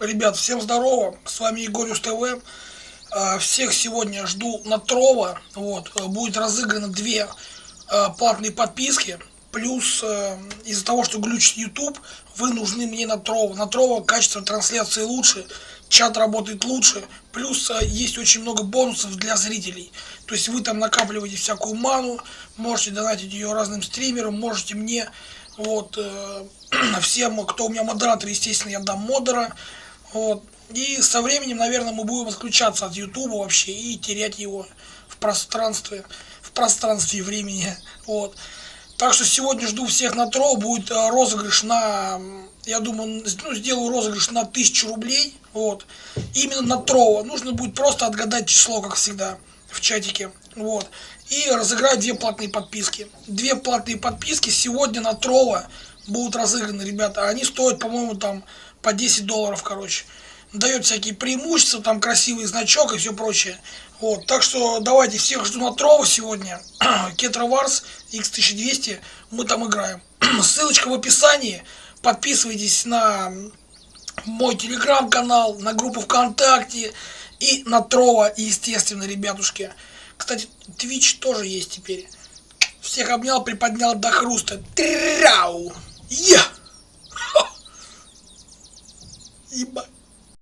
Ребят, всем здорово, с вами Егорюс ТВ. А, всех сегодня жду на Трова. Вот, э, будет разыграно две а, платные подписки. Плюс э, из-за того, что глючит YouTube, вы нужны мне на Трова. На Трова качество трансляции лучше, чат работает лучше. Плюс э, есть очень много бонусов для зрителей. То есть вы там накапливаете всякую ману, можете донатить ее разным стримерам, можете мне вот, э, всем, кто у меня модератор, естественно, я дам модера. Вот. И со временем, наверное, мы будем отключаться от Ютуба вообще и терять его в пространстве, в пространстве времени. Вот. Так что сегодня жду всех на тро, будет э, розыгрыш на, я думаю, ну, сделаю розыгрыш на 1000 рублей. Вот. Именно на тро. Нужно будет просто отгадать число, как всегда, в чатике. Вот и разыграть две платные подписки. Две платные подписки сегодня на Трова будут разыграны, ребята. Они стоят, по-моему, там по 10 долларов, короче. Дает всякие преимущества, там красивый значок и все прочее. Вот, так что давайте всех жду на Трова сегодня. Кетра Варс X1200, мы там играем. Ссылочка в описании. Подписывайтесь на мой телеграм-канал, на группу ВКонтакте и на Трова, естественно, ребятушки. Кстати, Twitch тоже есть теперь. Всех обнял, приподнял до хруста. Тряу! Я! 一百